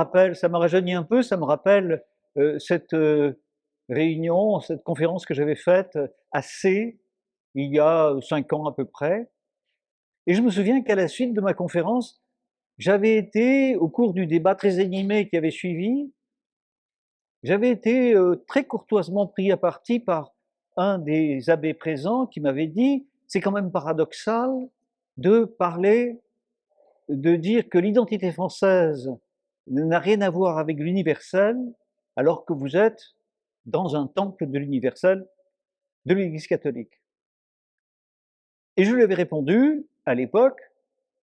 rappelle, ça me rajeunit un peu, ça me rappelle euh, cette euh, réunion, cette conférence que j'avais faite à C, il y a cinq ans à peu près. Et je me souviens qu'à la suite de ma conférence, j'avais été, au cours du débat très animé qui avait suivi, j'avais été très courtoisement pris à partie par un des abbés présents qui m'avait dit, c'est quand même paradoxal de parler, de dire que l'identité française n'a rien à voir avec l'universel, alors que vous êtes dans un temple de l'universel de l'Église catholique. Et je lui avais répondu, à l'époque,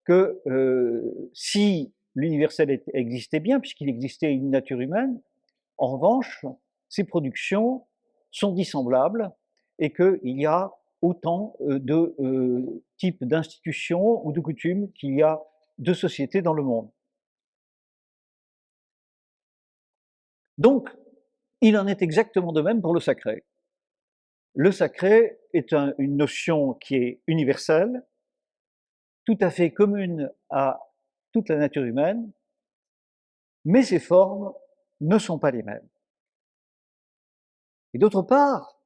que euh, si l'universel existait bien, puisqu'il existait une nature humaine, en revanche, ces productions sont dissemblables et qu'il y a autant euh, de euh, types d'institutions ou de coutumes qu'il y a de sociétés dans le monde. Donc, il en est exactement de même pour le sacré. Le sacré est une notion qui est universelle, tout à fait commune à toute la nature humaine, mais ses formes ne sont pas les mêmes. Et d'autre part,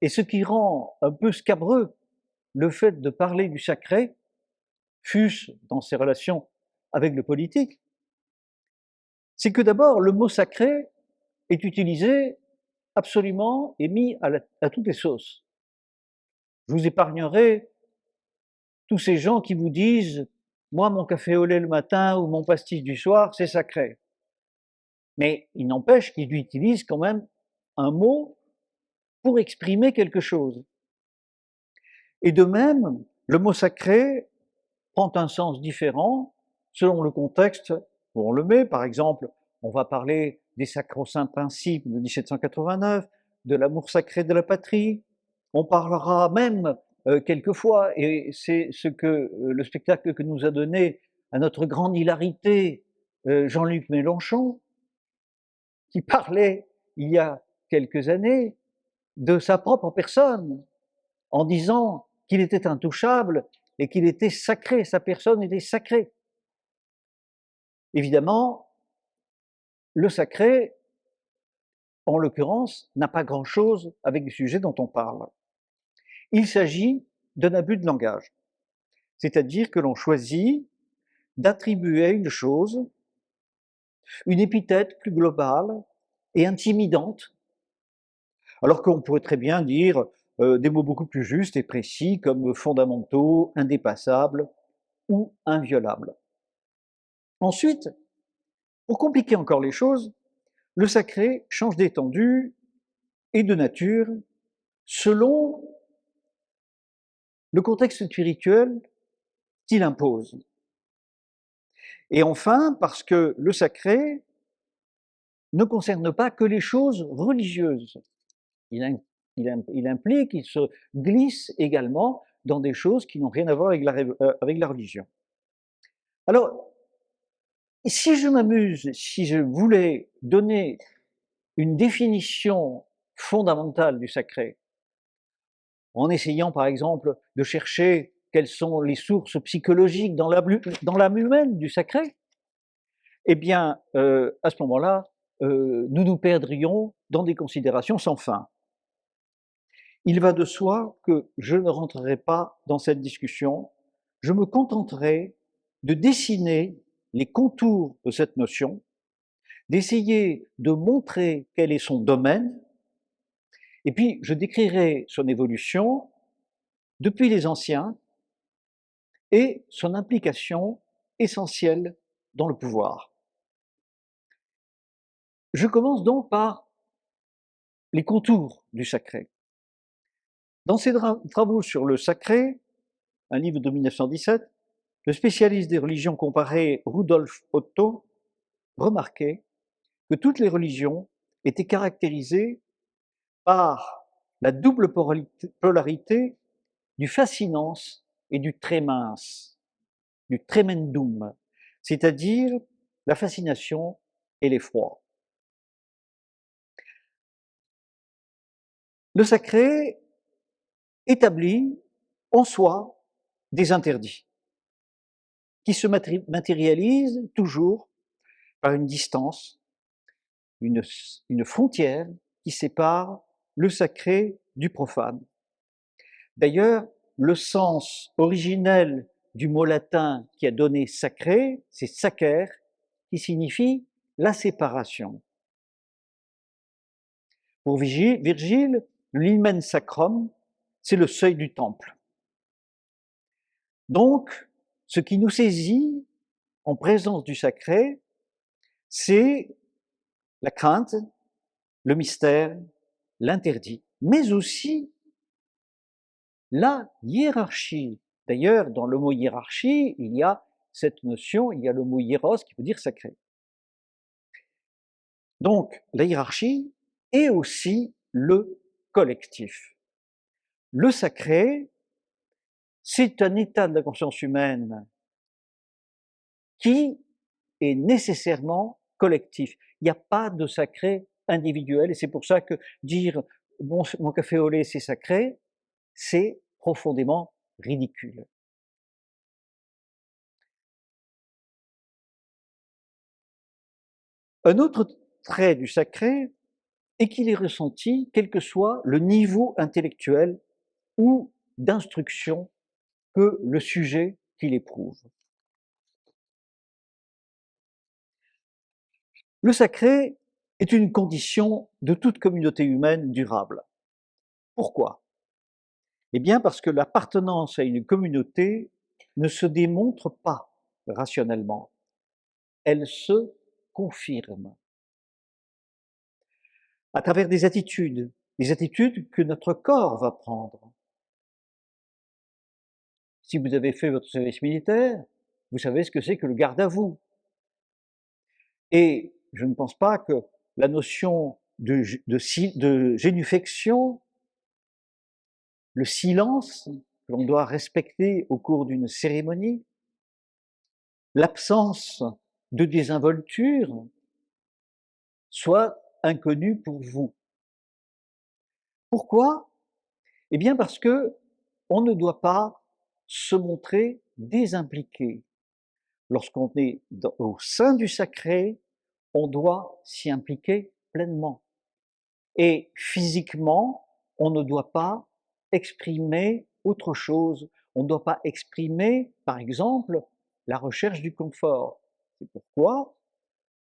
et ce qui rend un peu scabreux le fait de parler du sacré, fût-ce dans ses relations avec le politique, c'est que d'abord le mot sacré est utilisé absolument et mis à, toutes les sauces. Je vous épargnerai tous ces gens qui vous disent moi mon café au lait le matin ou mon pastis du soir c'est sacré. Mais il n'empêche qu'ils utilisent quand même un mot pour exprimer quelque chose. Et de même, le mot sacré prend un sens différent selon le contexte où on le met. Par exemple, on va parler des sacro-saints principes de 1789, de l'amour sacré de la patrie. On parlera même euh, quelquefois, et c'est ce que euh, le spectacle que nous a donné à notre grande hilarité euh, Jean-Luc Mélenchon, qui parlait il y a quelques années de sa propre personne, en disant qu'il était intouchable et qu'il était sacré, sa personne était sacrée. Évidemment, le sacré, en l'occurrence, n'a pas grand-chose avec le sujet dont on parle. Il s'agit d'un abus de langage, c'est-à-dire que l'on choisit d'attribuer à une chose une épithète plus globale et intimidante, alors qu'on pourrait très bien dire euh, des mots beaucoup plus justes et précis comme fondamentaux, indépassables ou inviolables. Ensuite, pour compliquer encore les choses, le sacré change d'étendue et de nature selon le contexte spirituel qu'il impose. Et enfin, parce que le sacré ne concerne pas que les choses religieuses. Il, implique, il se glisse également dans des choses qui n'ont rien à voir avec la, euh, avec la religion. Alors, si je m'amuse, si je voulais donner une définition fondamentale du sacré, en essayant par exemple de chercher quelles sont les sources psychologiques dans l'âme humaine du sacré, eh bien, euh, à ce moment-là, euh, nous nous perdrions dans des considérations sans fin. Il va de soi que je ne rentrerai pas dans cette discussion, je me contenterai de dessiner les contours de cette notion, d'essayer de montrer quel est son domaine, et puis je décrirai son évolution depuis les anciens et son implication essentielle dans le pouvoir. Je commence donc par les contours du sacré. Dans ses travaux sur le sacré, un livre de 1917, le spécialiste des religions comparées Rudolf Otto remarquait que toutes les religions étaient caractérisées par la double polarité du fascinance et du très du tremendum, c'est-à-dire la fascination et l'effroi. Le sacré établit en soi des interdits qui se matérialisent toujours par une distance, une, une frontière qui sépare le sacré du profane. D'ailleurs, le sens originel du mot latin qui a donné sacré, c'est sacer, qui signifie la séparation. Pour Virgile, l'hymen sacrum, c'est le seuil du temple. Donc, ce qui nous saisit en présence du sacré, c'est la crainte, le mystère, l'interdit, mais aussi la hiérarchie. D'ailleurs, dans le mot hiérarchie, il y a cette notion, il y a le mot hiéros qui veut dire sacré. Donc, la hiérarchie est aussi le collectif. Le sacré, c'est un état de la conscience humaine qui est nécessairement collectif. Il n'y a pas de sacré individuel et c'est pour ça que dire mon, café au lait c'est sacré, c'est profondément ridicule. Un autre trait du sacré est qu'il est ressenti quel que soit le niveau intellectuel ou d'instruction que le sujet qu'il éprouve. Le sacré est une condition de toute communauté humaine durable. Pourquoi? Eh bien parce que l'appartenance à une communauté ne se démontre pas rationnellement, elle se confirme à travers des attitudes, des attitudes que notre corps va prendre. Si vous avez fait votre service militaire, vous savez ce que c'est que le garde à vous. Et je ne pense pas que la notion de, de, le silence que l'on doit respecter au cours d'une cérémonie, l'absence de désinvolture, soit inconnu pour vous. Pourquoi? Eh bien parce que on ne doit pas se montrer désimpliqué. Lorsqu'on est au sein du sacré, on doit s'y impliquer pleinement. Et physiquement, on ne doit pas exprimer autre chose. On ne doit pas exprimer, par exemple, la recherche du confort. C'est pourquoi,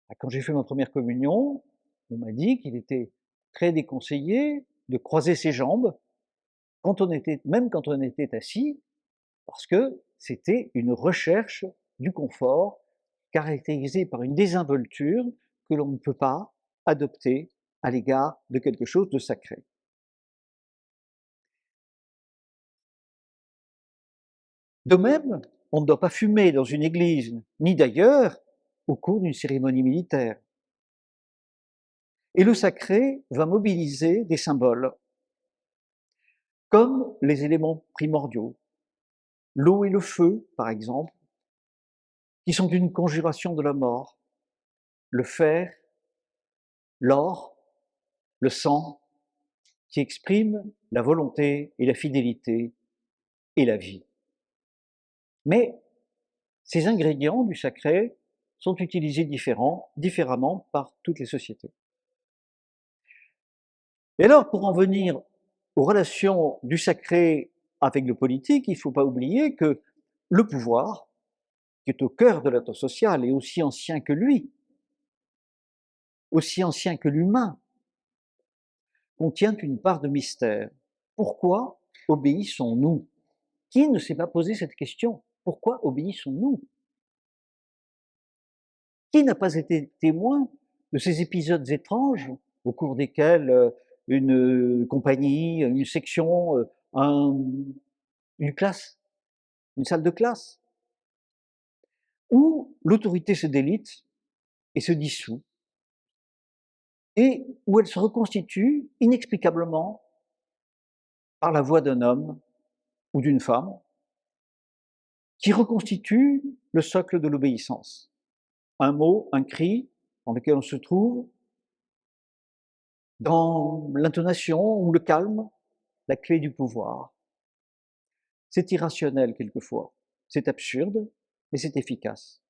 bah, quand j'ai fait ma première communion, on m'a dit qu'il était très déconseillé de croiser ses jambes, quand on était, même quand on était assis, parce que c'était une recherche du confort caractérisée par une désinvolture que l'on ne peut pas adopter à l'égard de quelque chose de sacré. De même, on ne doit pas fumer dans une église, ni d'ailleurs au cours d'une cérémonie militaire. Et le sacré va mobiliser des symboles, comme les éléments primordiaux, l'eau et le feu, par exemple, qui sont une conjuration de la mort, le fer, l'or, le sang, qui expriment la volonté et la fidélité et la vie. Mais ces ingrédients du sacré sont utilisés différemment par toutes les sociétés. Et alors, pour en venir aux relations du sacré avec le politique, il ne faut pas oublier que le pouvoir, qui est au cœur de l'être social, est aussi ancien que lui, aussi ancien que l'humain, contient une part de mystère. Pourquoi obéissons-nous? Qui ne s'est pas posé cette question? Pourquoi obéissons-nous? Qui n'a pas été témoin de ces épisodes étranges au cours desquels euh, une compagnie, une section, un, une classe, une salle de classe, où l'autorité se délite et se dissout, et où elle se reconstitue inexplicablement par la voix d'un homme ou d'une femme, qui reconstitue le socle de l'obéissance. Un mot, un cri dans lequel on se trouve, dans l'intonation ou le calme, la clé du pouvoir. C'est irrationnel quelquefois, c'est absurde, mais c'est efficace.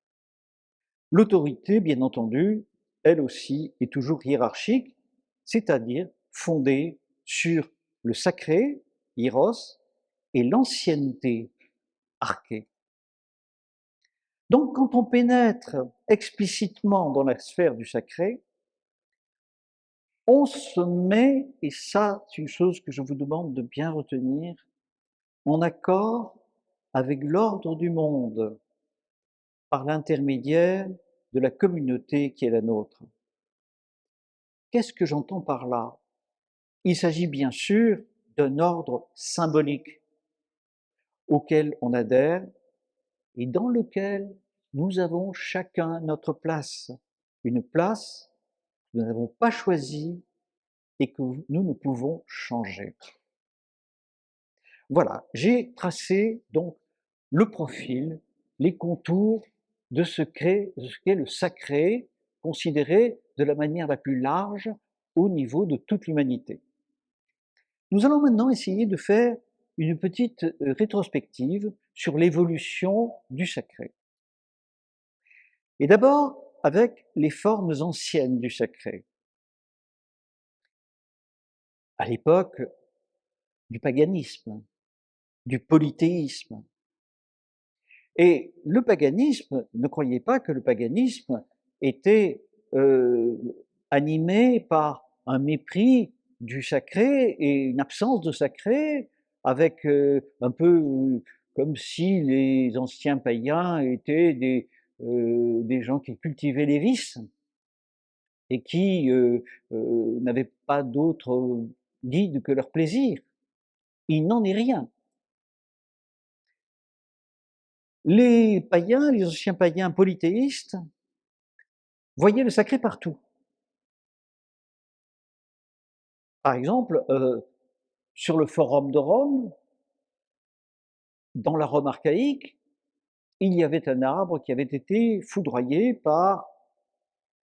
L'autorité, bien entendu, elle aussi est toujours hiérarchique, c'est-à-dire fondée sur le sacré, hieros, et l'ancienneté, arché. Donc quand on pénètre explicitement dans la sphère du sacré, on se met, et ça c'est une chose que je vous demande de bien retenir, en accord avec l'ordre du monde par l'intermédiaire de la communauté qui est la nôtre. Qu'est-ce que j'entends par là? Il s'agit bien sûr d'un ordre symbolique auquel on adhère et dans lequel nous avons chacun notre place, une place nous n'avons pas choisie et que nous ne pouvons changer. Voilà, j'ai tracé donc le profil, les contours de ce qu'est le sacré, considéré de la manière la plus large au niveau de toute l'humanité. Nous allons maintenant essayer de faire une petite euh, rétrospective sur l'évolution du sacré. Et d'abord avec les formes anciennes du sacré. À l'époque du paganisme, du polythéisme. Et le paganisme, ne croyez pas que le paganisme était euh, animé par un mépris du sacré et une absence de sacré, avec euh, un peu euh, comme si les anciens païens étaient des, des gens qui cultivaient les vices et qui n'avaient pas d'autre guide que leur plaisir. Il n'en est rien. Les païens, les anciens païens polythéistes, voyaient le sacré partout. Par exemple, euh, sur le forum de Rome, dans la Rome archaïque, il y avait un arbre qui avait été foudroyé par,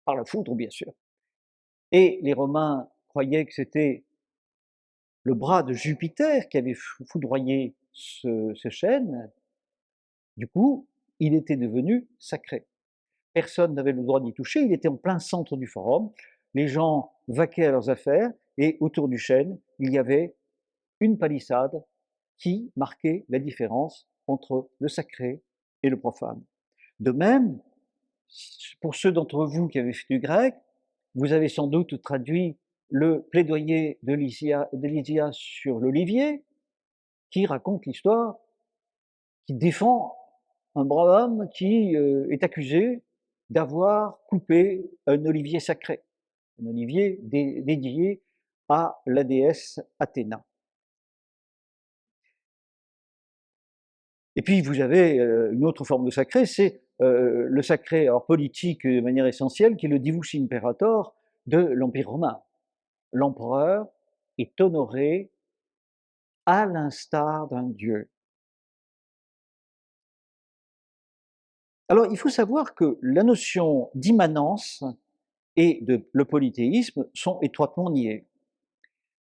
la foudre, bien sûr. Et les Romains croyaient que c'était le bras de Jupiter qui avait foudroyé ce, ce chêne, du coup, il était devenu sacré. Personne n'avait le droit d'y toucher, il était en plein centre du forum, les gens vaquaient à leurs affaires, et autour du chêne, il y avait une palissade qui marquait la différence entre le sacré le profane. De même, pour ceux d'entre vous qui avaient fait du grec, vous avez sans doute traduit le plaidoyer de Lysia sur l'olivier, qui raconte l'histoire, qui défend un brave qui euh, est accusé d'avoir coupé un olivier sacré, un olivier dédié à la déesse Athéna. Et puis vous avez euh, une autre forme de sacré, c'est euh, le sacré alors politique de manière essentielle, qui est le divus imperator de l'Empire romain. L'empereur est honoré à l'instar d'un dieu. Alors, il faut savoir que la notion d'immanence et de le polythéisme sont étroitement liées.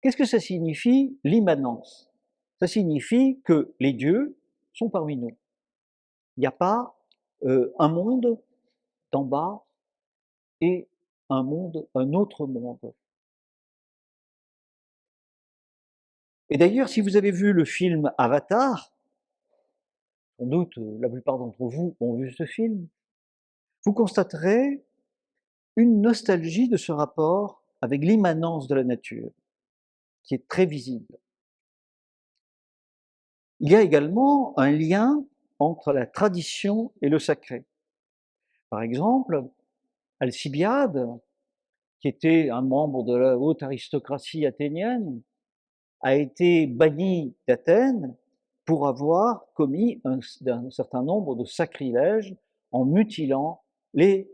Qu'est-ce que ça signifie, l'immanence? Ça signifie que les dieux parmi nous. Il n'y a pas euh, un monde d'en bas et un monde, un autre monde. Et d'ailleurs, si vous avez vu le film Avatar, sans doute euh, la plupart d'entre vous ont vu ce film, vous constaterez une nostalgie de ce rapport avec l'immanence de la nature, qui est très visible. Il y a également un lien entre la tradition et le sacré. Par exemple, Alcibiade, qui était un membre de la haute aristocratie athénienne, a été banni d'Athènes pour avoir commis un, certain nombre de sacrilèges en mutilant les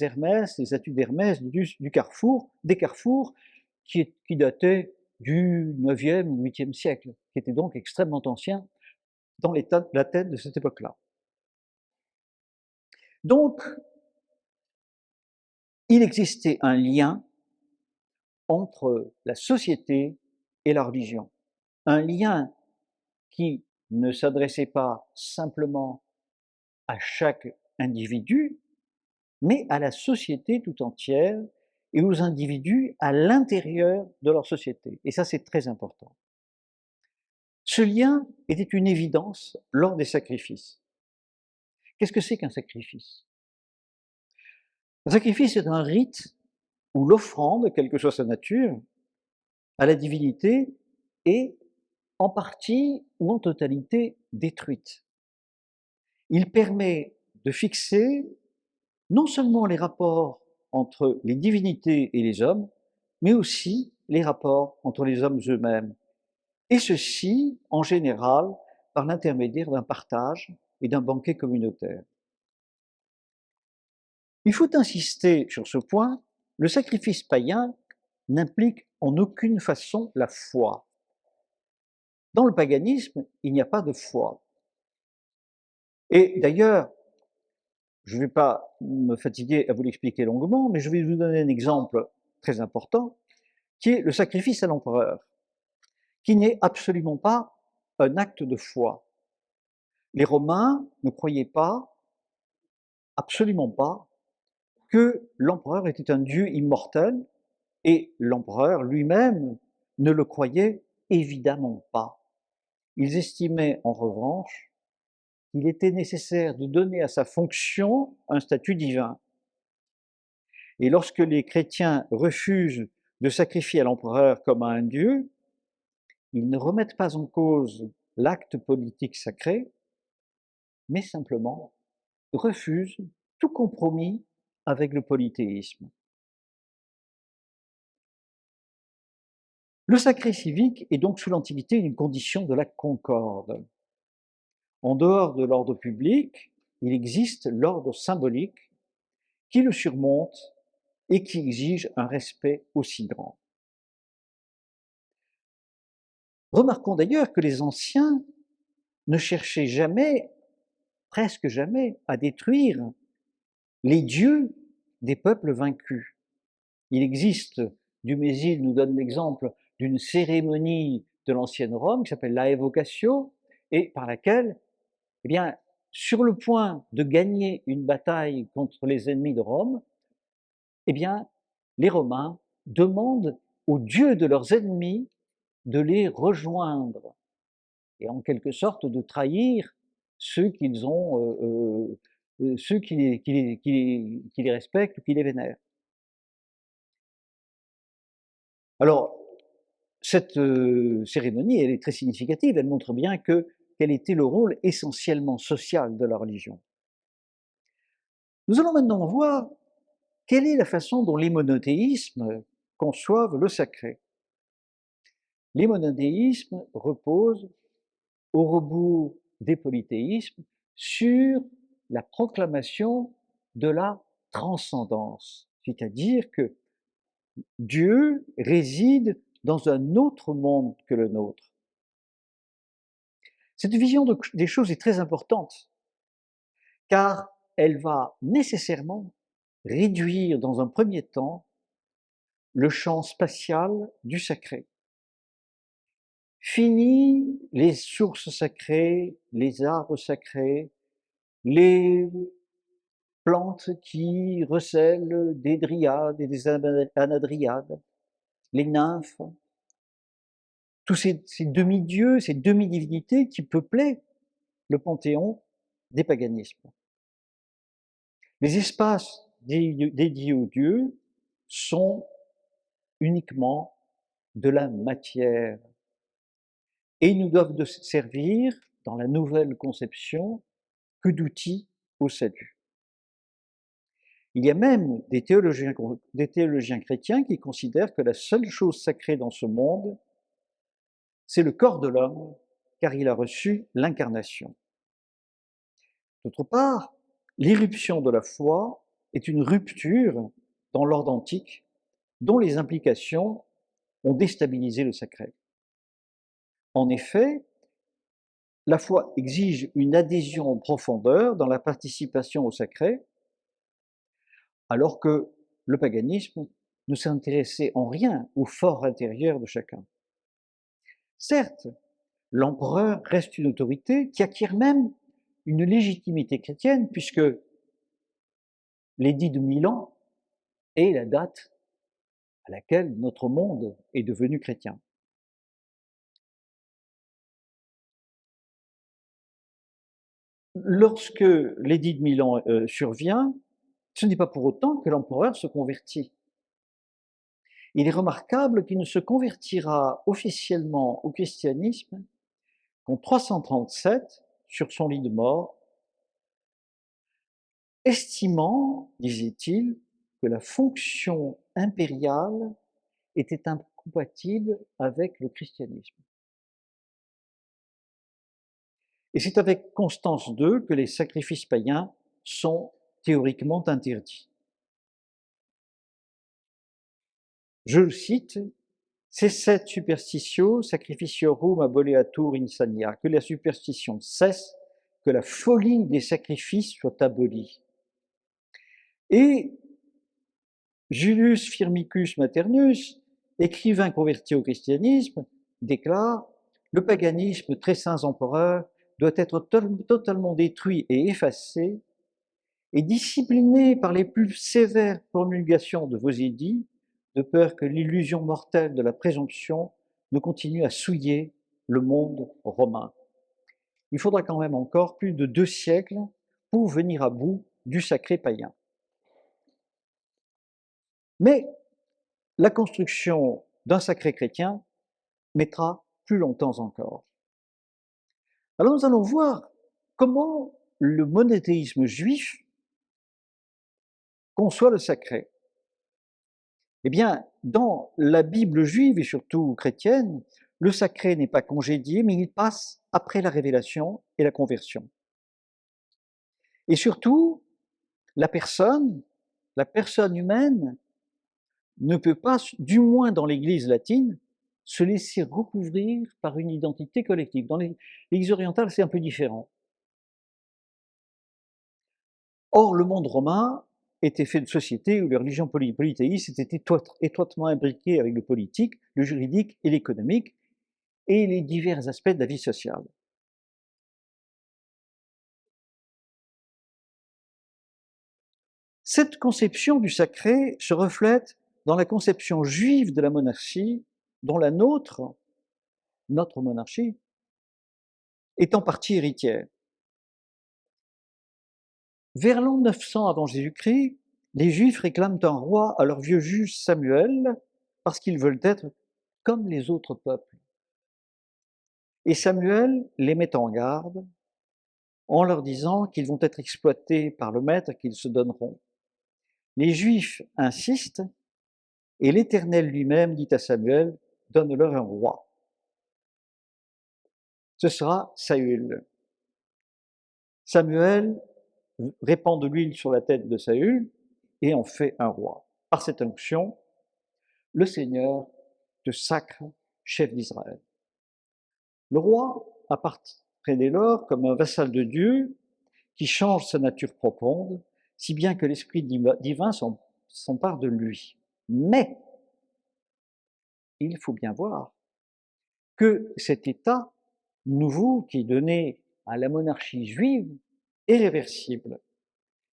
Hermès, les statues d'Hermès du, carrefour, des carrefours qui, qui dataient du 9e ou 8e siècle, qui étaient donc extrêmement anciens dans la tête de cette époque-là. Donc, il existait un lien entre la société et la religion. Un lien qui ne s'adressait pas simplement à chaque individu, mais à la société tout entière et aux individus à l'intérieur de leur société. Et ça, c'est très important. Ce lien était une évidence lors des sacrifices. Qu'est-ce que c'est qu'un sacrifice? Un sacrifice est un rite où l'offrande, quelle que soit sa nature, à la divinité est en partie ou en totalité détruite. Il permet de fixer non seulement les rapports entre les divinités et les hommes, mais aussi les rapports entre les hommes eux-mêmes. Et ceci, en général, par l'intermédiaire d'un partage et d'un banquet communautaire. Il faut insister sur ce point, le sacrifice païen n'implique en aucune façon la foi. Dans le paganisme, il n'y a pas de foi. Et d'ailleurs, je ne vais pas me fatiguer à vous l'expliquer longuement, mais je vais vous donner un exemple très important, qui est le sacrifice à l'empereur, qui n'est absolument pas un acte de foi. Les Romains ne croyaient pas, absolument pas, que l'empereur était un dieu immortel, et l'empereur lui-même ne le croyait évidemment pas. Ils estimaient en revanche qu'il était nécessaire de donner à sa fonction un statut divin. Et lorsque les chrétiens refusent de sacrifier à l'empereur comme à un dieu, ils ne remettent pas en cause l'acte politique sacré, mais simplement refusent tout compromis avec le polythéisme. Le sacré civique est donc sous l'Antiquité une condition de la concorde. En dehors de l'ordre public, il existe l'ordre symbolique qui le surmonte et qui exige un respect aussi grand. Remarquons d'ailleurs que les anciens ne cherchaient jamais, presque jamais, à détruire les dieux des peuples vaincus. Il existe, Dumézil nous donne l'exemple d'une cérémonie de l'ancienne Rome qui s'appelle la evocatio et par laquelle eh bien, sur le point de gagner une bataille contre les ennemis de Rome, eh bien, les Romains demandent aux dieux de leurs ennemis de les rejoindre et en quelque sorte de trahir ceux euh, euh, euh, qui les, respectent ou qui les vénèrent. Alors, cette cérémonie, elle est très significative, elle montre bien que quel était le rôle essentiellement social de la religion. Nous allons maintenant voir quelle est la façon dont les monothéismes conçoivent le sacré. Les monothéismes reposent, au rebours des polythéismes, sur la proclamation de la transcendance, c'est-à-dire que Dieu réside dans un autre monde que le nôtre. Cette vision des choses est très importante, car elle va nécessairement réduire dans un premier temps le champ spatial du sacré. Fini les sources sacrées, les arbres sacrés, les plantes qui recèlent des dryades et des anadriades, les nymphes, tous ces, demi-dieux, ces demi-divinités qui peuplaient le panthéon des paganismes. Les espaces dédiés aux dieux sont uniquement de la matière et ils nous doivent servir, dans la nouvelle conception, que d'outils au salut. Il y a même des théologiens, des théologiens chrétiens qui considèrent que la seule chose sacrée dans ce monde, c'est le corps de l'homme, car il a reçu l'incarnation. D'autre part, l'irruption de la foi est une rupture dans l'ordre antique dont les implications ont déstabilisé le sacré. En effet, la foi exige une adhésion en profondeur dans la participation au sacré, alors que le paganisme ne s'intéressait en rien au fort intérieur de chacun. Certes, l'empereur reste une autorité qui acquiert même une légitimité chrétienne puisque l'édit de Milan est la date à laquelle notre monde est devenu chrétien. Lorsque l'édit de Milan euh, survient, ce n'est pas pour autant que l'empereur se convertit. Il est remarquable qu'il ne se convertira officiellement au christianisme qu'en 337, sur son lit de mort, estimant, disait-il, que la fonction impériale était incompatible avec le christianisme. Et c'est avec Constance II que les sacrifices païens sont théoriquement interdits. Je le cite, c'est cette superstitio sacrificiorum aboleatur insania, que la superstition cesse, que la folie des sacrifices soit abolie. Et Julius Firmicus Maternus, écrivain converti au christianisme, déclare Le paganisme, très saints empereurs, doit être totalement détruit et effacé, et discipliné par les plus sévères promulgations de vos édits, de peur que l'illusion mortelle de la présomption ne continue à souiller le monde romain. Il faudra quand même encore plus de deux siècles pour venir à bout du sacré païen. Mais la construction d'un sacré chrétien mettra plus longtemps encore. Alors nous allons voir comment le monothéisme juif conçoit le sacré. Eh bien, dans la Bible juive et surtout chrétienne, le sacré n'est pas congédié, mais il passe après la révélation et la conversion. Et surtout, la personne, la personne humaine, ne peut pas, du moins dans l'Église latine, se laisser recouvrir par une identité collective. Dans l'Église orientale, c'est un peu différent. Or, le monde romain était fait de sociétés où les religions polythéistes étaient étroitement imbriquées avec le politique, le juridique et l'économique, et les divers aspects de la vie sociale. Cette conception du sacré se reflète dans la conception juive de la monarchie, dont la nôtre, notre monarchie, est en partie héritière. Vers l'an 900 avant Jésus-Christ, les Juifs réclament un roi à leur vieux juge Samuel parce qu'ils veulent être comme les autres peuples. Et Samuel les met en garde en leur disant qu'ils vont être exploités par le maître qu'ils se donneront. Les Juifs insistent et l'Éternel lui-même dit à Samuel, donne-leur un roi. Ce sera Saül. Samuel répand de l'huile sur la tête de Saül et en fait un roi. Par cette onction, le Seigneur te sacre chef d'Israël. Le roi apparaît dès lors comme un vassal de Dieu qui change sa nature profonde, si bien que l'Esprit divin s'empare de lui. Mais il faut bien voir que cet état nouveau qui est donné à la monarchie juive est réversible.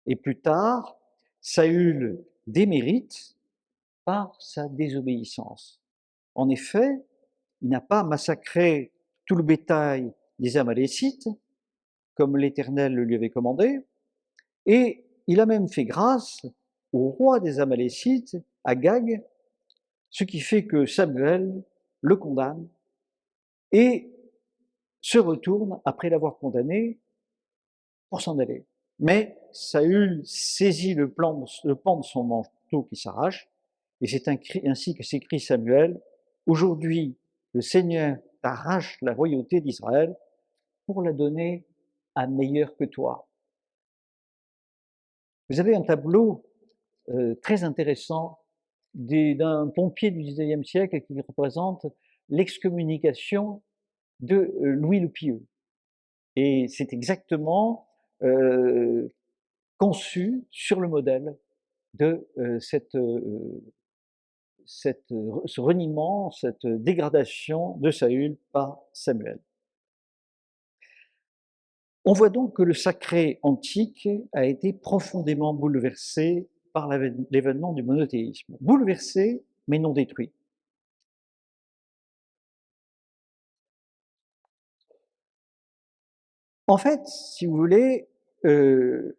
Et plus tard, Saül démérite par sa désobéissance. En effet, il n'a pas massacré tout le bétail des Amalécites, comme l'Éternel le lui avait commandé, et il a même fait grâce au roi des Amalécites, Agag, ce qui fait que Samuel le condamne et se retourne après l'avoir condamné pour s'en aller. Mais Saül saisit le, pan de son manteau qui s'arrache, et c'est ainsi que s'écrit Samuel, Aujourd'hui, le Seigneur t'arrache la royauté d'Israël pour la donner à meilleur que toi. Vous avez un tableau euh, très intéressant d'un pompier du XIXe siècle qui représente l'excommunication de euh, Louis le Pieux. Et c'est exactement euh, conçu sur le modèle de euh, cette, cette, ce reniement, cette dégradation de Saül par Samuel. On voit donc que le sacré antique a été profondément bouleversé par l'événement du monothéisme. Bouleversé, mais non détruit. En fait, si vous voulez, euh,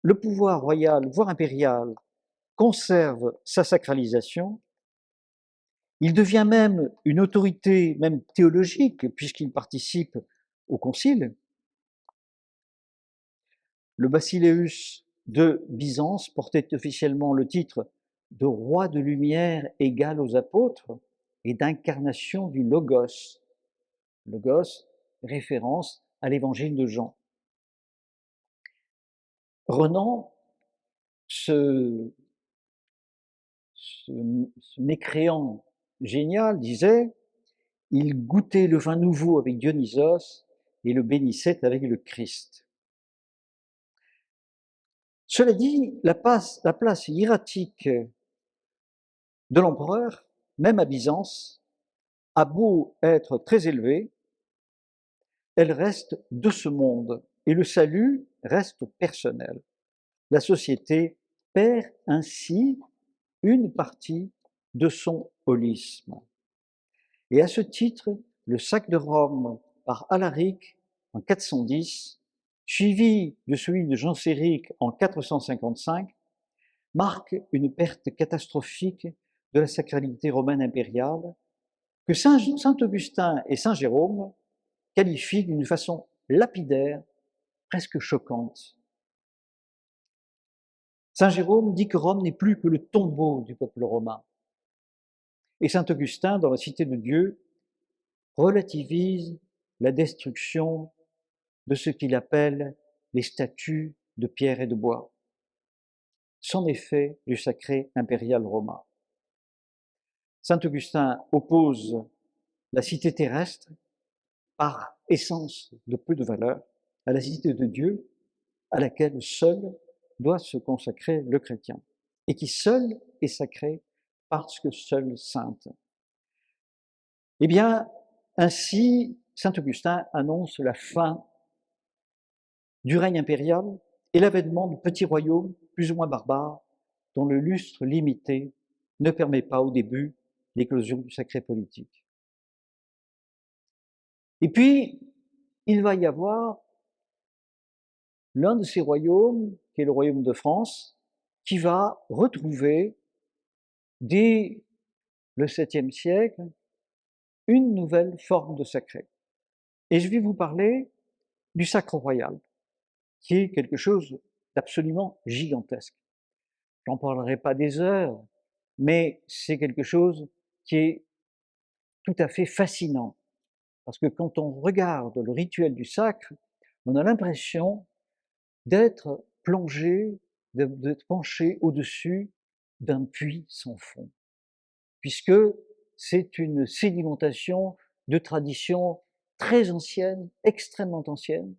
le pouvoir royal, voire impérial, conserve sa sacralisation, il devient même une autorité, même théologique, puisqu'il participe au concile. Le basileus de Byzance portait officiellement le titre de roi de lumière égal aux apôtres et d'incarnation du Logos. Logos, référence à l'évangile de Jean. Renan, ce, ce, mécréant génial, disait Il goûtait le vin nouveau avec Dionysos et le bénissait avec le Christ. Cela dit, la place, la hiératique de l'empereur, même à Byzance, a beau être très élevée, elle reste de ce monde et le salut reste personnel. La société perd ainsi une partie de son holisme. Et à ce titre, le sac de Rome par Alaric en 410, suivi de celui de Jean Séric en 455, marque une perte catastrophique de la sacralité romaine impériale que Saint, Augustin et Saint Jérôme qualifient d'une façon lapidaire, presque choquante. Saint Jérôme dit que Rome n'est plus que le tombeau du peuple romain. Et Saint Augustin, dans la Cité de Dieu, relativise la destruction de ce qu'il appelle les statues de pierre et de bois. C'en fait du sacré impérial romain. Saint Augustin oppose la cité terrestre, par essence de peu de valeur, à la cité de Dieu, à laquelle seul doit se consacrer le chrétien, et qui seul est sacré parce que seul sainte. Eh bien, ainsi, Saint Augustin annonce la fin du règne impérial et l'avènement de petits royaumes plus ou moins barbares, dont le lustre limité ne permet pas au début l'éclosion du sacré politique. Et puis, il va y avoir l'un de ces royaumes, qui est le royaume de France, qui va retrouver, dès le 7e siècle, une nouvelle forme de sacré. Et je vais vous parler du sacre royal, qui est quelque chose d'absolument gigantesque. J'en parlerai pas des heures, mais c'est quelque chose qui est tout à fait fascinant. Parce que quand on regarde le rituel du sacre, on a l'impression d'être plongé, d'être penché au-dessus d'un puits sans fond. Puisque c'est une sédimentation de traditions très anciennes, extrêmement anciennes,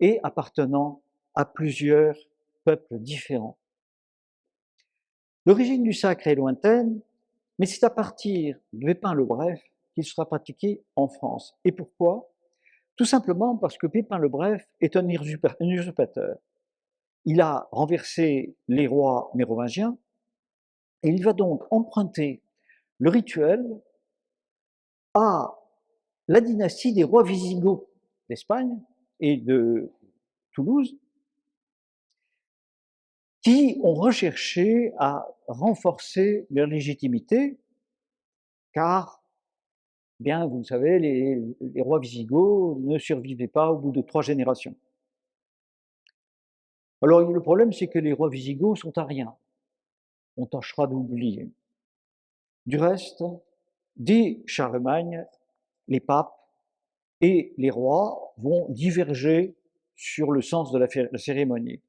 et appartenant à plusieurs peuples différents. L'origine du sacre est lointaine, mais c'est à partir de Pépin le Bref qu'il sera pratiqué en France. Et pourquoi? Tout simplement parce que Pépin le Bref est un usurpateur. Il a renversé les rois mérovingiens et il va donc emprunter le rituel à la dynastie des rois visigoths d'Espagne et de Toulouse, qui ont recherché à renforcer leur légitimité, car, bien, vous le savez, les, rois visigoths ne survivaient pas au bout de trois générations. Alors le problème, c'est que les rois visigoths sont à rien. On tâchera d'oublier. Du reste, dès Charlemagne, les papes et les rois vont diverger sur le sens de la cérémonie.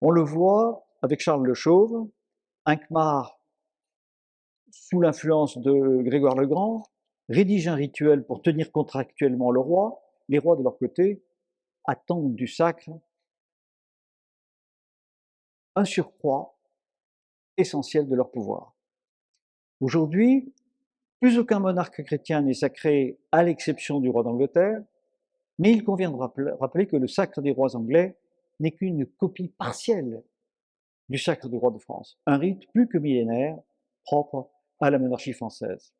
On le voit avec Charles le Chauve, Inquemar, sous l'influence de Grégoire le Grand, rédige un rituel pour tenir contractuellement le roi. Les rois, de leur côté, attendent du sacre un surcroît essentiel de leur pouvoir. Aujourd'hui, plus aucun monarque chrétien n'est sacré à l'exception du roi d'Angleterre, Mais il convient de rappeler que le sacre des rois anglais n'est qu'une copie partielle du sacre du roi de France, un rite plus que millénaire propre à la monarchie française.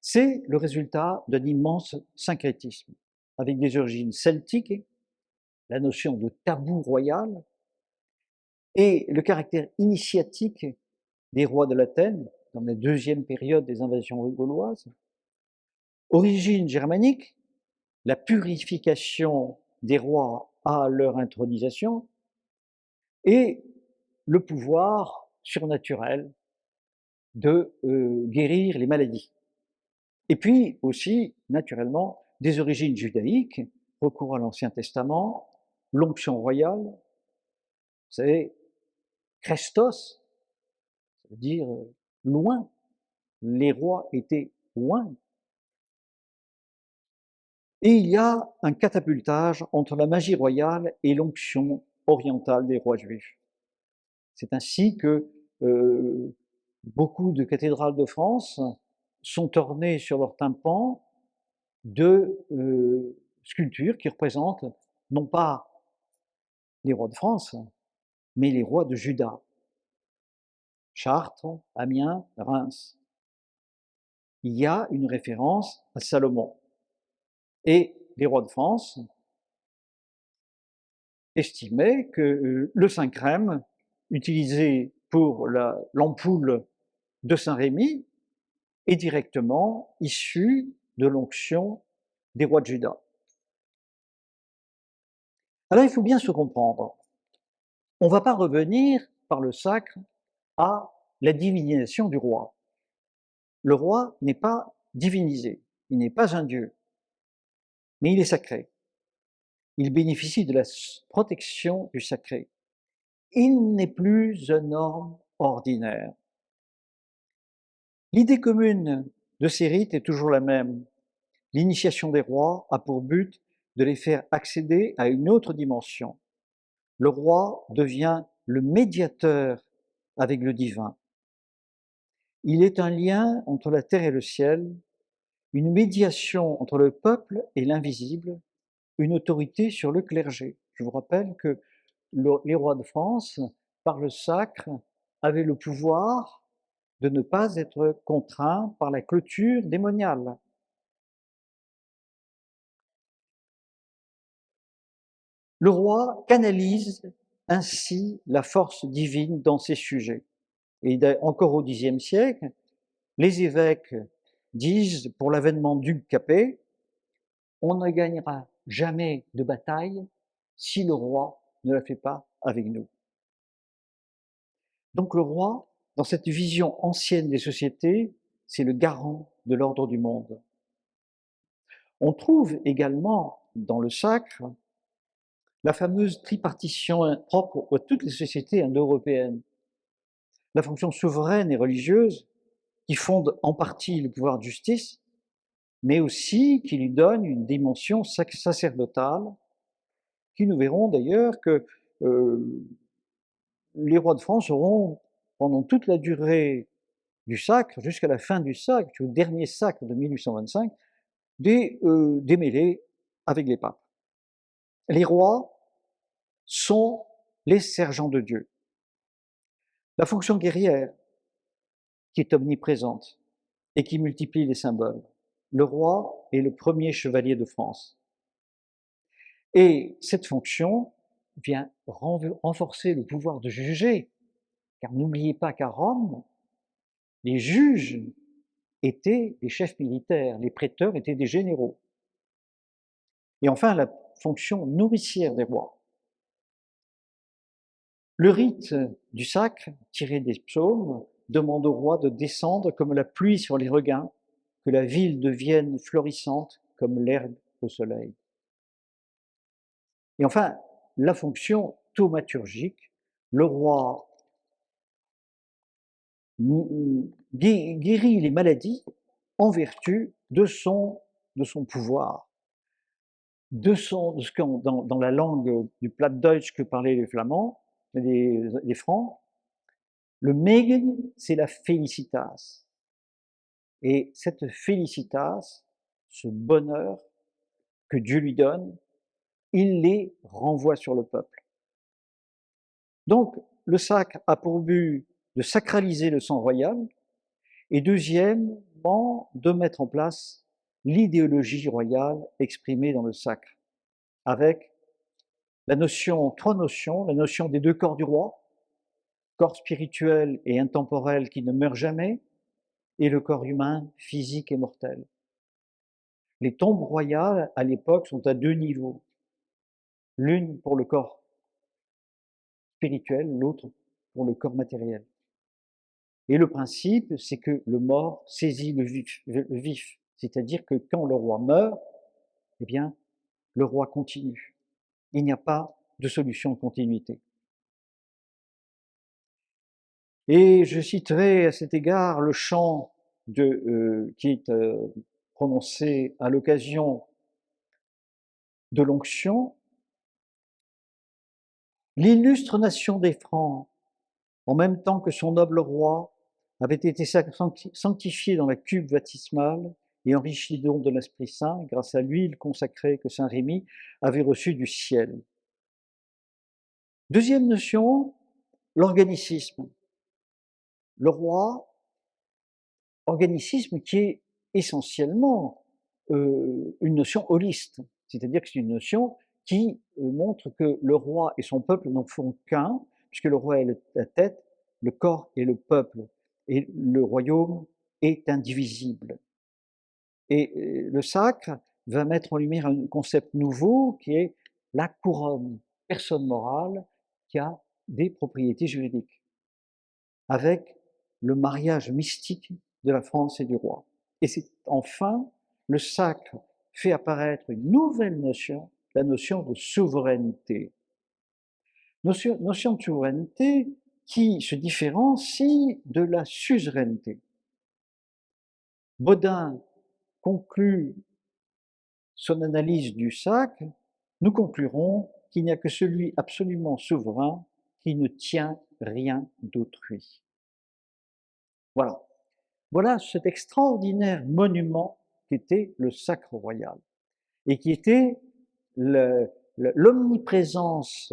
C'est le résultat d'un immense syncrétisme, avec des origines celtiques, la notion de tabou royal, et le caractère initiatique des rois de l'Athènes, dans la deuxième période des invasions gauloises, origine germanique, la purification des rois à leur intronisation, et le pouvoir surnaturel de euh, guérir les maladies. Et puis aussi, naturellement, des origines judaïques, recours à l'Ancien Testament, l'onction royale, c'est Christos, ça veut dire euh, loin, les rois étaient loin. Et il y a un catapultage entre la magie royale et l'onction orientale des rois juifs. C'est ainsi que euh, beaucoup de cathédrales de France sont ornées sur leur tympan de euh, sculptures qui représentent non pas les rois de France, mais les rois de Juda. Chartres, Amiens, Reims. Il y a une référence à Salomon. Et les rois de France estimaient que euh, le Saint-Crème, utilisé pour l'ampoule de Saint-Rémy, est directement issu de l'onction des rois de Juda. Alors il faut bien se comprendre. On ne va pas revenir par le sacre à la divinisation du roi. Le roi n'est pas divinisé, il n'est pas un dieu, mais il est sacré. Il bénéficie de la protection du sacré. Il n'est plus un homme ordinaire. L'idée commune de ces rites est toujours la même. L'initiation des rois a pour but de les faire accéder à une autre dimension. Le roi devient le médiateur avec le divin. Il est un lien entre la terre et le ciel, une médiation entre le peuple et l'invisible, une autorité sur le clergé. Je vous rappelle que les rois de France, par le sacre, avaient le pouvoir de ne pas être contraints par la clôture démoniale. Le roi canalise ainsi la force divine dans ses sujets. Et encore au Xe siècle, les évêques disent pour l'avènement du Capet, on ne gagnera jamais de bataille si le roi ne la fait pas avec nous. Donc le roi, dans cette vision ancienne des sociétés, c'est le garant de l'ordre du monde. On trouve également dans le sacre la fameuse tripartition propre à toutes les sociétés indo-européennes. La fonction souveraine et religieuse qui fonde en partie le pouvoir de justice, mais aussi qui lui donne une dimension sacerdotale, qui nous verrons d'ailleurs que euh, les rois de France auront, pendant toute la durée du sacre, jusqu'à la fin du sacre, au dernier sacre de 1825, des euh, démêlés avec les papes. Les rois sont les sergents de Dieu. La fonction guerrière, qui est omniprésente et qui multiplie les symboles. Le roi est le premier chevalier de France. Et cette fonction vient renforcer le pouvoir de juger, car n'oubliez pas qu'à Rome, les juges étaient des chefs militaires, les prêteurs étaient des généraux. Et enfin, la fonction nourricière des rois. Le rite du sacre, tiré des psaumes, demande au roi de descendre comme la pluie sur les regains, que la ville devienne florissante comme l'herbe au soleil. Et enfin, la fonction thaumaturgique, le roi guérit les maladies en vertu de son, de son pouvoir, de, son, dans, la langue du Plattdeutsch que parlaient les Flamands, les Francs, le Megen, c'est la félicitas. Et cette félicitas, ce bonheur que Dieu lui donne, il les renvoie sur le peuple. Donc, le sacre a pour but de sacraliser le sang royal, et deuxièmement, de mettre en place l'idéologie royale exprimée dans le sacre, avec la notion, trois notions, la notion des deux corps du roi, corps spirituel et intemporel qui ne meurt jamais, et le corps humain physique et mortel. Les tombes royales, à l'époque, sont à deux niveaux. L'une pour le corps spirituel, l'autre pour le corps matériel. Et le principe, c'est que le mort saisit le vif, vif. c'est-à-dire que quand le roi meurt, eh bien, le roi continue. Il n'y a pas de solution de continuité. Et je citerai à cet égard le chant euh, qui est euh, prononcé à l'occasion de l'onction. L'illustre nation des Francs, en même temps que son noble roi, avait été sanctifié dans la cuve baptismale et enrichi don de l'Esprit Saint grâce à l'huile consacrée que Saint Rémy avait reçue du ciel. Deuxième notion, l'organicisme. Le roi, organicisme qui est essentiellement euh, une notion holiste, c'est-à-dire que c'est une notion qui euh, montre que le roi et son peuple n'en font qu'un, puisque le roi est la tête, le corps est le peuple, et le royaume est indivisible. Et euh, le sacre va mettre en lumière un concept nouveau qui est la couronne, personne morale qui a des propriétés juridiques, avec le mariage mystique de la France et du roi. Et c'est enfin le sacre fait apparaître une nouvelle notion, la notion de souveraineté. Notion, notion de souveraineté qui se différencie de la suzeraineté. Baudin conclut son analyse du sacre, nous conclurons qu'il n'y a que celui absolument souverain qui ne tient rien d'autrui. Voilà. Voilà cet extraordinaire monument qui était le sacre royal et qui était l'omniprésence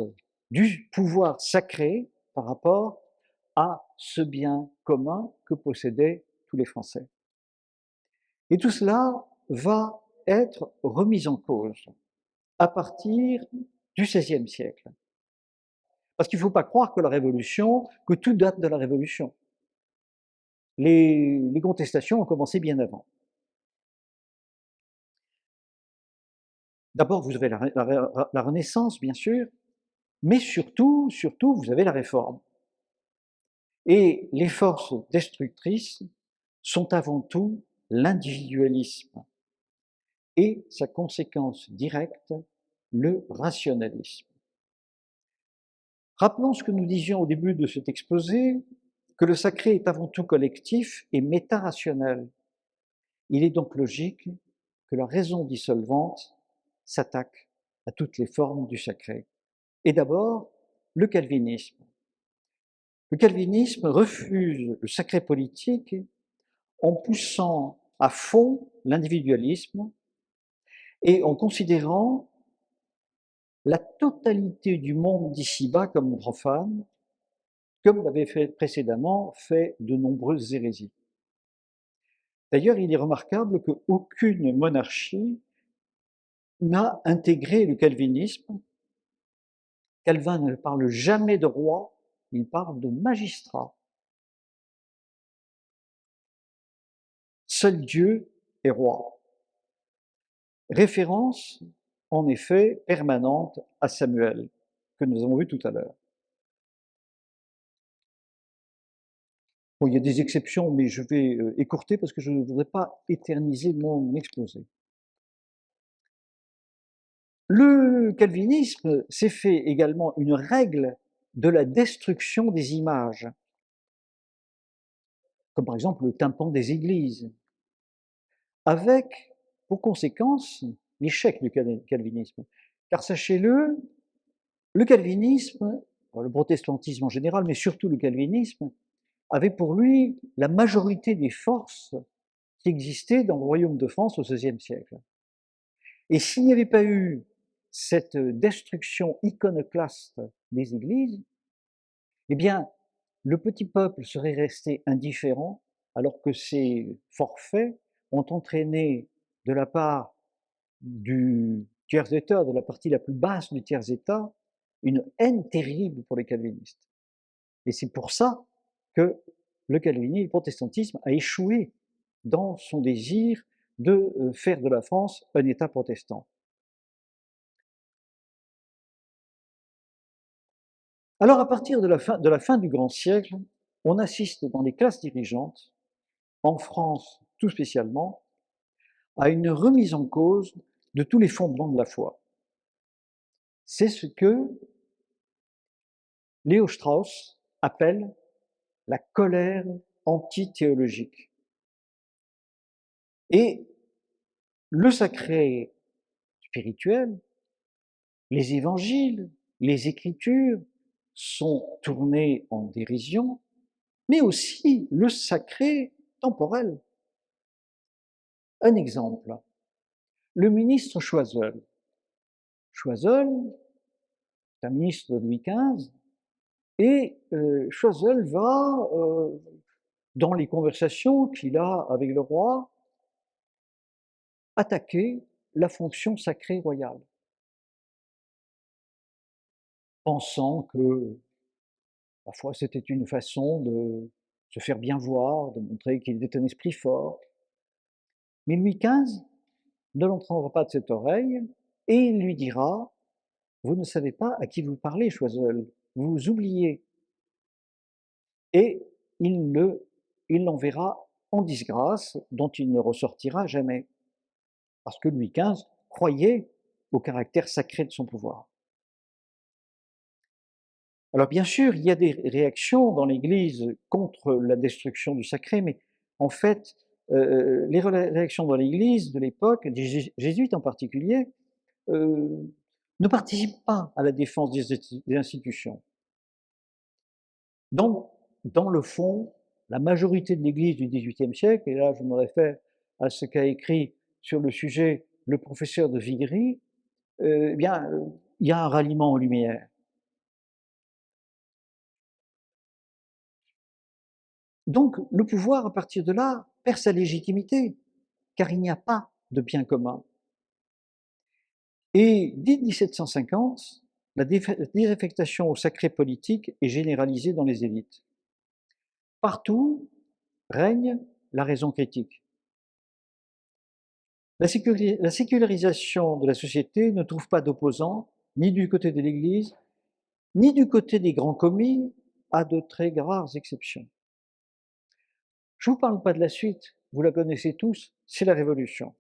du pouvoir sacré par rapport à ce bien commun que possédaient tous les Français. Et tout cela va être remis en cause à partir du XVIe siècle. Parce qu'il ne faut pas croire que la Révolution, que tout date de la Révolution. Les, contestations ont commencé bien avant. D'abord, vous avez la, Renaissance, bien sûr, mais surtout, surtout, vous avez la Réforme. Et les forces destructrices sont avant tout l'individualisme et sa conséquence directe, le rationalisme. Rappelons ce que nous disions au début de cet exposé, que le sacré est avant tout collectif et méta-rationnel. Il est donc logique que la raison dissolvante s'attaque à toutes les formes du sacré. Et d'abord, le calvinisme. Le calvinisme refuse le sacré politique en poussant à fond l'individualisme et en considérant la totalité du monde d'ici-bas comme profane, comme l'avait fait précédemment fait de nombreuses hérésies. D'ailleurs, il est remarquable qu'aucune monarchie n'a intégré le calvinisme. Calvin ne parle jamais de roi, il parle de magistrat. Seul Dieu est roi. Référence, en effet, permanente à Samuel, que nous avons vu tout à l'heure. Bon, il y a des exceptions, mais je vais euh, écourter parce que je ne voudrais pas éterniser mon exposé. Le calvinisme s'est fait également une règle de la destruction des images, comme par exemple le tympan des églises, avec pour conséquence l'échec du calvinisme. Car sachez-le, le calvinisme, le protestantisme en général, mais surtout le calvinisme, avait pour lui la majorité des forces qui existaient dans le royaume de France au XVIe siècle. Et s'il n'y avait pas eu cette destruction iconoclaste des églises, eh bien, le petit peuple serait resté indifférent, alors que ces forfaits ont entraîné de la part du tiers-état, de la partie la plus basse du tiers-état, une haine terrible pour les calvinistes. Et c'est pour ça que le calvinisme, le protestantisme a échoué dans son désir de euh, faire de la France un État protestant. Alors à partir de la, fin, de la fin du grand siècle, on assiste dans les classes dirigeantes, en France tout spécialement, à une remise en cause de tous les fondements de la foi. C'est ce que Léo Strauss appelle la colère antithéologique. Et le sacré spirituel, les évangiles, les écritures sont tournés en dérision, mais aussi le sacré temporel. Un exemple, le ministre Choiseul. Choiseul, un ministre de Louis XV, et euh, Choiseul va, euh, dans les conversations qu'il a avec le roi, attaquer la fonction sacrée royale, pensant que parfois c'était une façon de se faire bien voir, de montrer qu'il était un esprit fort. Mais Louis XV ne l'entendra pas de cette oreille et il lui dira Vous ne savez pas à qui vous parlez, Choiseul, vous oubliez. Et il le, il l'enverra en disgrâce dont il ne ressortira jamais. Parce que Louis XV croyait au caractère sacré de son pouvoir. Alors bien sûr, il y a des réactions dans l'Église contre la destruction du sacré, mais en fait, euh, les réactions dans l'Église de l'époque, des jésuites en particulier, euh, ne participent pas à la défense des, institutions. Donc, dans le fond, la majorité de l'Église du XVIIIe siècle, et là je me réfère à ce qu'a écrit sur le sujet le professeur de Vigry, euh, eh bien, il y a un ralliement aux Lumières. Donc, le pouvoir, à partir de là, perd sa légitimité, car il n'y a pas de bien commun. Et dès 1750, la désaffectation au sacré politique est généralisée dans les élites. Partout règne la raison critique. La, sécularisation de la société ne trouve pas d'opposants, ni du côté de l'Église, ni du côté des grands commis, à de très rares exceptions. Je ne vous parle pas de la suite, vous la connaissez tous, c'est la Révolution.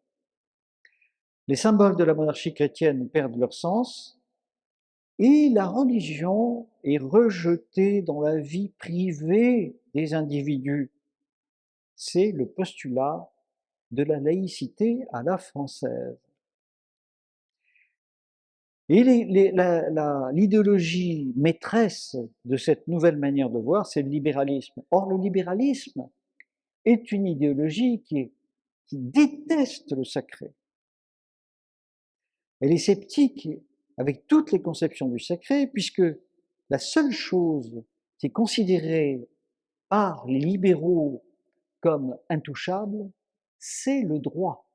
Les symboles de la monarchie chrétienne perdent leur sens et la religion est rejetée dans la vie privée des individus. C'est le postulat de la laïcité à la française. Et l'idéologie maîtresse de cette nouvelle manière de voir, c'est le libéralisme. Or, le libéralisme est une idéologie qui, qui déteste le sacré. Elle est sceptique avec toutes les conceptions du sacré, puisque la seule chose qui est considérée par les libéraux comme intouchable, c'est le droit.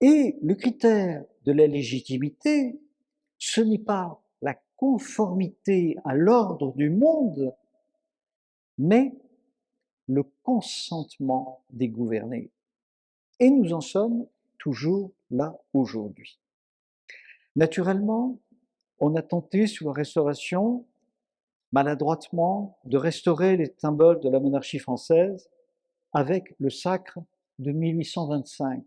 Et le critère de la légitimité, ce n'est pas la conformité à l'ordre du monde, mais le consentement des gouvernés. Et nous en sommes toujours là aujourd'hui. Naturellement, on a tenté sous la Restauration, maladroitement, de restaurer les symboles de la monarchie française avec le sacre de 1825.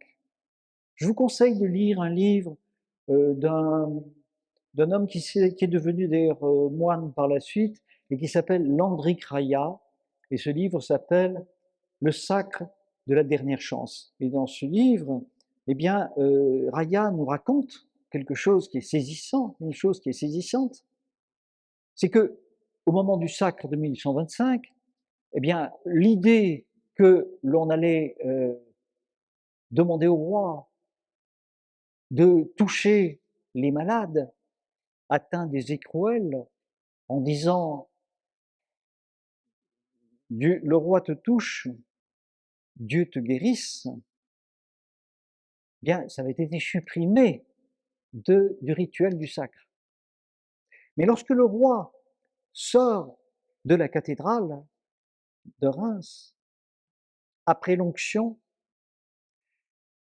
Je vous conseille de lire un livre euh, d'un homme qui, est devenu d'ailleurs euh, moine par la suite et qui s'appelle Landry Raya, et ce livre s'appelle Le sacre de la dernière chance. Et dans ce livre, eh bien, euh, Raya nous raconte quelque chose qui est saisissant, une chose qui est saisissante, c'est que au moment du sacre de 1825, eh bien, l'idée que l'on allait euh, demander au roi de toucher les malades atteints des écrouelles en disant Dieu, le roi te touche, Dieu te guérisse, bien, ça avait été supprimé de, du rituel du sacre. Mais lorsque le roi sort de la cathédrale de Reims, après l'onction,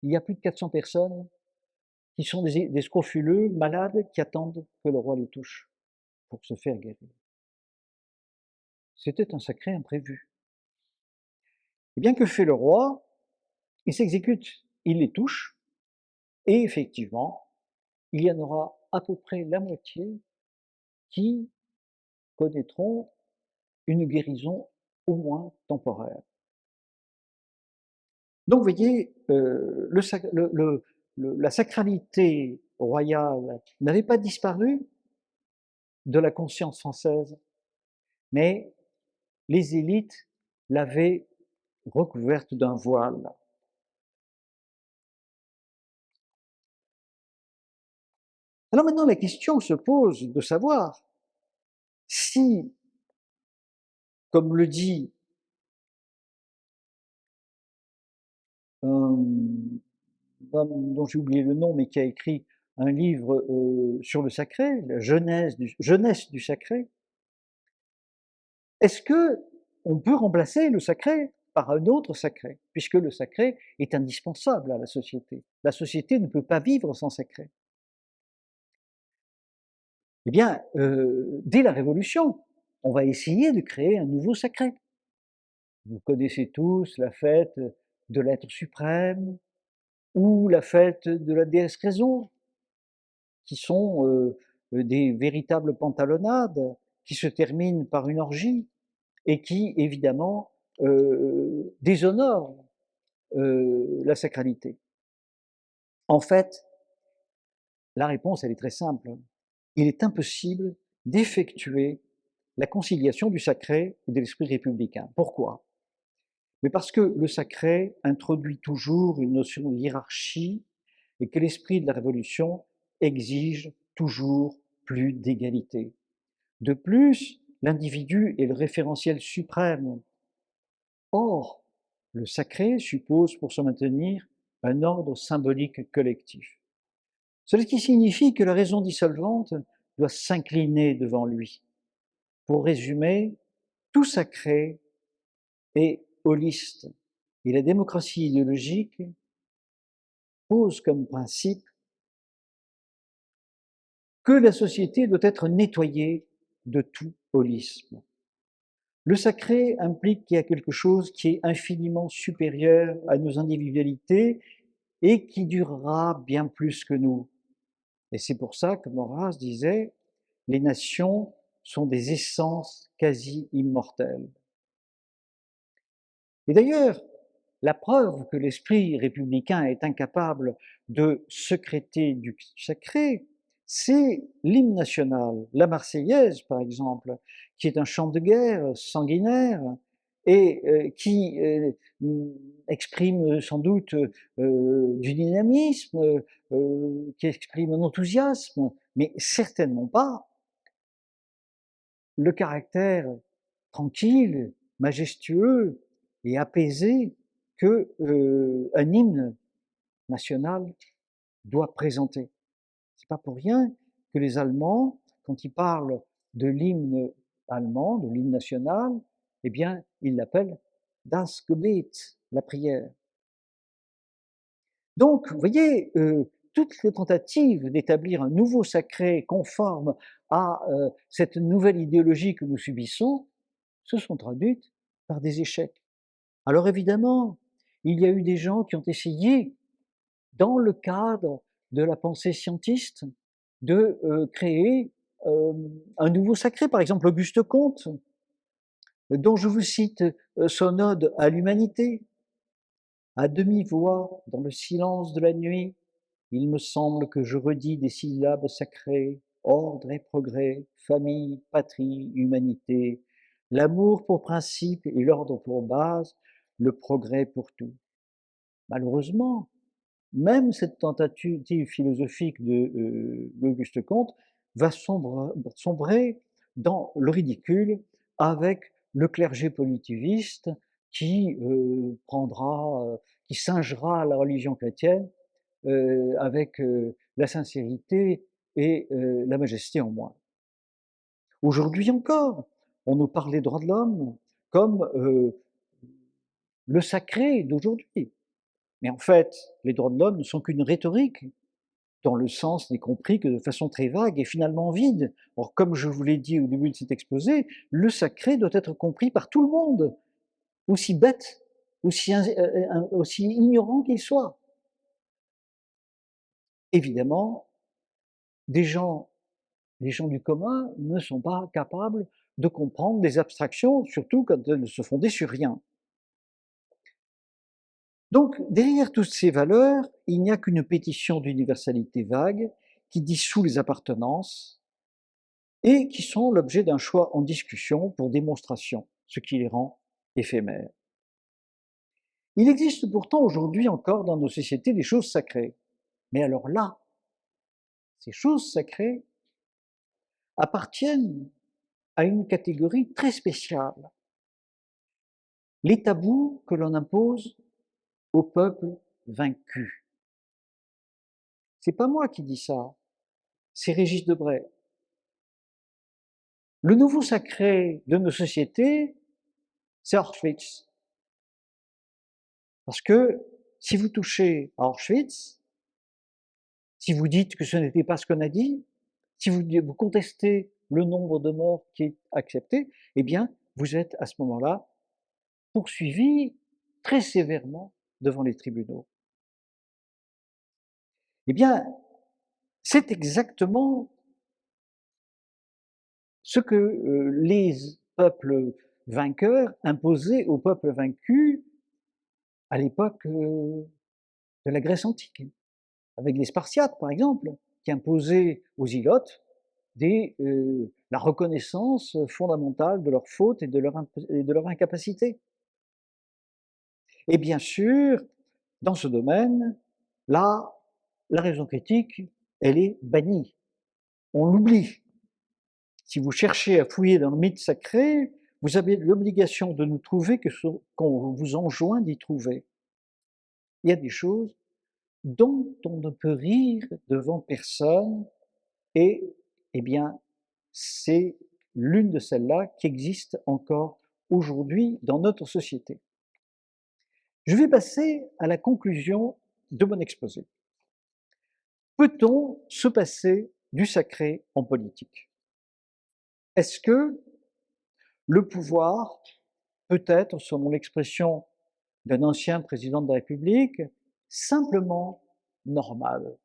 il y a plus de 400 personnes qui sont des, des scrofuleux, malades, qui attendent que le roi les touche pour se faire guérir. C'était un sacré imprévu. Et bien que fait le roi Il s'exécute, il les touche, et effectivement, il y en aura à peu près la moitié qui connaîtront une guérison au moins temporaire. Donc, vous voyez, euh, la sacralité royale n'avait pas disparu de la conscience française, mais les élites l'avaient recouverte d'un voile. Alors maintenant, la question se pose de savoir si, comme le dit un homme dont j'ai oublié le nom, mais qui a écrit un livre euh, sur le sacré, la jeunesse du, du sacré, est-ce que on peut remplacer le sacré par un autre sacré, puisque le sacré est indispensable à la société. La société ne peut pas vivre sans sacré. Eh bien, euh, dès la Révolution, on va essayer de créer un nouveau sacré. Vous connaissez tous la fête de l'être suprême ou la fête de la déesse raison, qui sont euh, des véritables pantalonnades qui se terminent par une orgie et qui, évidemment, euh, déshonore euh, la sacralité. En fait, la réponse, elle est très simple. Il est impossible d'effectuer la conciliation du sacré et de l'esprit républicain. Pourquoi? Mais parce que le sacré introduit toujours une notion de hiérarchie et que l'esprit de la Révolution exige toujours plus d'égalité. De plus, l'individu est le référentiel suprême. Or, le sacré suppose pour se maintenir un ordre symbolique collectif. Ce qui signifie que la raison dissolvante doit s'incliner devant lui. Pour résumer, tout sacré est holiste et la démocratie idéologique pose comme principe que la société doit être nettoyée de tout holisme. Le sacré implique qu'il y a quelque chose qui est infiniment supérieur à nos individualités et qui durera bien plus que nous. Et c'est pour ça que Maurras disait, les nations sont des essences quasi immortelles. Et d'ailleurs, la preuve que l'esprit républicain est incapable de secréter du sacré, c'est l'hymne national, la Marseillaise par exemple, qui est un chant de guerre sanguinaire et euh, qui euh, exprime sans doute euh, du dynamisme, qui exprime un enthousiasme, mais certainement pas le caractère tranquille, majestueux et apaisé que un hymne national doit présenter. C'est pas pour rien que les Allemands, quand ils parlent de l'hymne allemand, de l'hymne national, eh bien, ils l'appellent Das Gebet, la prière. Donc, vous voyez, euh, toutes les tentatives d'établir un nouveau sacré conforme à euh, cette nouvelle idéologie que nous subissons se sont traduites par des échecs. Alors évidemment, il y a eu des gens qui ont essayé, dans le cadre de la pensée scientiste de euh, créer un nouveau sacré. Par exemple, Auguste Comte, dont je vous cite euh, son ode à l'humanité. À demi-voix, dans le silence de la nuit, il me semble que je redis des syllabes sacrées, ordre et progrès, famille, patrie, humanité, l'amour pour principe et l'ordre pour base, le progrès pour tout. Malheureusement, même cette tentative philosophique euh, d'Auguste Comte va sombrer dans le ridicule avec le clergé politiviste qui euh, prendra, euh, qui singera la religion chrétienne avec la sincérité et la majesté en moins. Aujourd'hui encore, on nous parle des droits de l'homme comme le sacré d'aujourd'hui. Mais en fait, les droits de l'homme ne sont qu'une rhétorique, dans le sens n'est compris que de façon très vague et finalement vide. Or, comme je vous l'ai dit au début de cet exposé, le sacré doit être compris par tout le monde, aussi bête, aussi, euh, ignorant qu'il soit. Évidemment, les gens du commun ne sont pas capables de comprendre des abstractions, surtout quand elles ne se fondaient sur rien. Donc, derrière toutes ces valeurs, il n'y a qu'une pétition d'universalité vague qui dissout les appartenances et qui sont l'objet d'un choix en discussion pour démonstration, ce qui les rend éphémères. Il existe pourtant aujourd'hui encore dans nos sociétés des choses sacrées. Mais alors là, ces choses sacrées appartiennent à une catégorie très spéciale. Les tabous que l'on impose au peuple vaincu. C'est pas moi qui dis ça, c'est Régis Debray. Le nouveau sacré de nos sociétés, c'est Auschwitz. Parce que si vous touchez à Auschwitz, si vous dites que ce n'était pas ce qu'on a dit, si vous, vous contestez le nombre de morts qui est accepté, eh bien, vous êtes à ce moment-là poursuivi très sévèrement devant les tribunaux Eh bien, c'est exactement ce que euh, les peuples vainqueurs imposaient aux peuples vaincus à l'époque euh, de la Grèce antique, avec les Spartiates par exemple, qui imposaient aux ilotes euh, la reconnaissance fondamentale de leur faute et de leur, et de leur incapacité. Et bien sûr, dans ce domaine, là, la raison critique, elle est bannie. On l'oublie. Si vous cherchez à fouiller dans le mythe sacré, vous avez l'obligation de nous trouver que ce qu'on vous enjoint d'y trouver. Il y a des choses dont on ne peut rire devant personne, et, eh bien, c'est l'une de celles-là qui existe encore aujourd'hui dans notre société. Je vais passer à la conclusion de mon exposé. Peut-on se passer du sacré en politique? Est-ce que le pouvoir peut être, selon l'expression d'un ancien président de la République, simplement normal?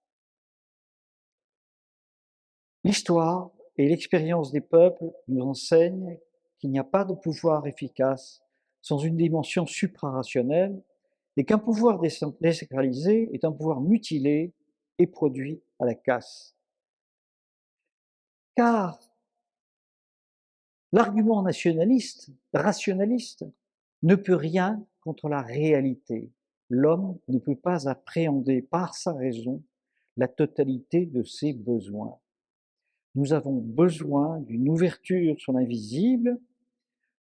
L'histoire et l'expérience des peuples nous enseignent qu'il n'y a pas de pouvoir efficace sans une dimension suprarationnelle et qu'un pouvoir désacralisé est un pouvoir mutilé et produit à la casse. Car l'argument nationaliste, rationaliste, ne peut rien contre la réalité. L'homme ne peut pas appréhender par sa raison la totalité de ses besoins. Nous avons besoin d'une ouverture sur l'invisible.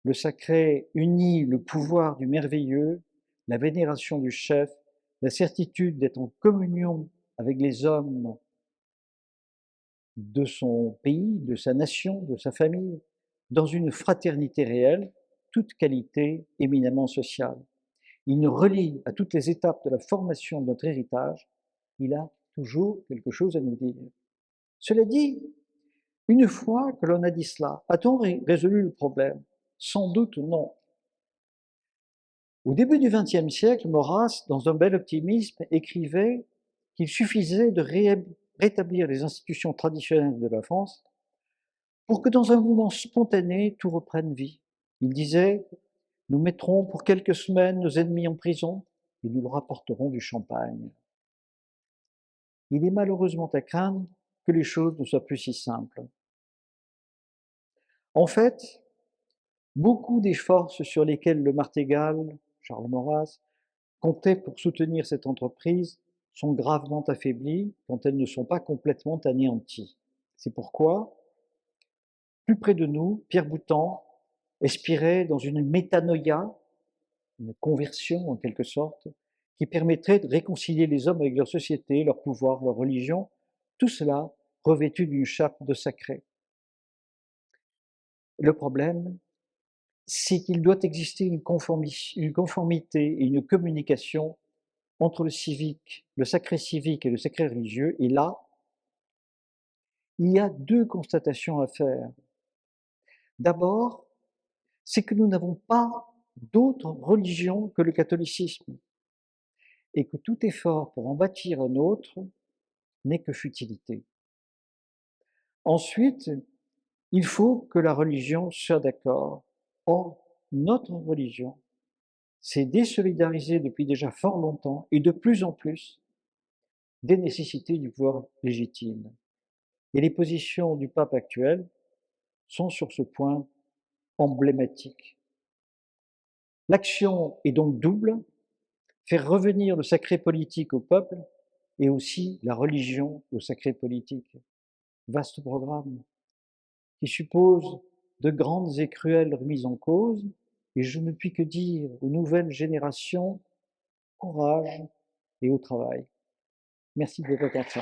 Le sacré unit le pouvoir du merveilleux la vénération du chef, la certitude d'être en communion avec les hommes de son pays, de sa nation, de sa famille, dans une fraternité réelle, toute qualité éminemment sociale. Il nous relie à toutes les étapes de la formation de notre héritage, il a toujours quelque chose à nous dire. Cela dit, une fois que l'on a dit cela, a-t-on résolu le problème? Sans doute non. Au début du XXe siècle, Maurras, dans un bel optimisme, écrivait qu'il suffisait de rétablir les institutions traditionnelles de la France pour que dans un mouvement spontané, tout reprenne vie. Il disait, nous mettrons pour quelques semaines nos ennemis en prison et nous leur apporterons du champagne. Il est malheureusement à craindre que les choses ne soient plus si simples. En fait, beaucoup des forces sur lesquelles le martégal Charles Maurras, comptait pour soutenir cette entreprise sont gravement affaiblies quand elles ne sont pas complètement anéanties. C'est pourquoi, plus près de nous, Pierre Boutan aspirait dans une métanoïa, une conversion en quelque sorte, qui permettrait de réconcilier les hommes avec leur société, leur pouvoir, leur religion, tout cela revêtu d'une chape de sacré. Le problème, c'est qu'il doit exister une, conformité et une communication entre le civique, le sacré civique et le sacré religieux, et là, il y a deux constatations à faire. D'abord, c'est que nous n'avons pas d'autre religion que le catholicisme, et que tout effort pour en bâtir un autre n'est que futilité. Ensuite, il faut que la religion soit d'accord. Or, notre religion s'est désolidarisée depuis déjà fort longtemps et de plus en plus des nécessités du pouvoir légitime. Et les positions du pape actuel sont sur ce point emblématiques. L'action est donc double, faire revenir le sacré politique au peuple et aussi la religion au sacré politique. Vaste programme qui suppose de grandes et cruelles remises en cause, et je ne puis que dire aux nouvelles générations courage et au travail. Merci de votre attention.